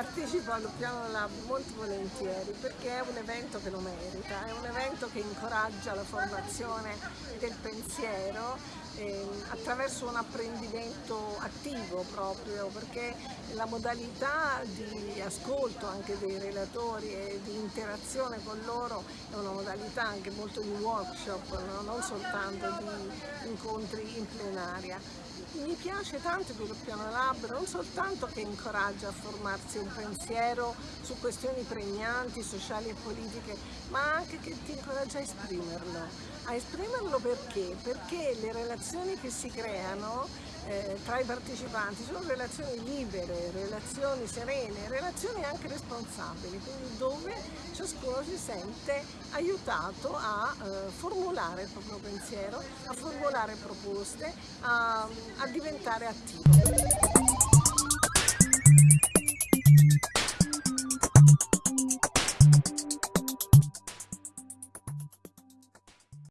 al Piano Lab molto volentieri perché è un evento che lo merita, è un evento che incoraggia la formazione del pensiero eh, attraverso un apprendimento attivo proprio perché la modalità di ascolto anche dei relatori e di interazione con loro è una modalità anche molto di workshop, no? non soltanto di incontri in plenaria. Mi piace tanto il Piano Lab non soltanto che incoraggia a formarsi un pensiero su questioni pregnanti, sociali e politiche, ma anche che ti incoraggia a esprimerlo. A esprimerlo perché? Perché le relazioni che si creano eh, tra i partecipanti sono relazioni libere, relazioni serene, relazioni anche responsabili, quindi dove ciascuno si sente aiutato a eh, formulare il proprio pensiero, a formulare proposte, a, a diventare attivo.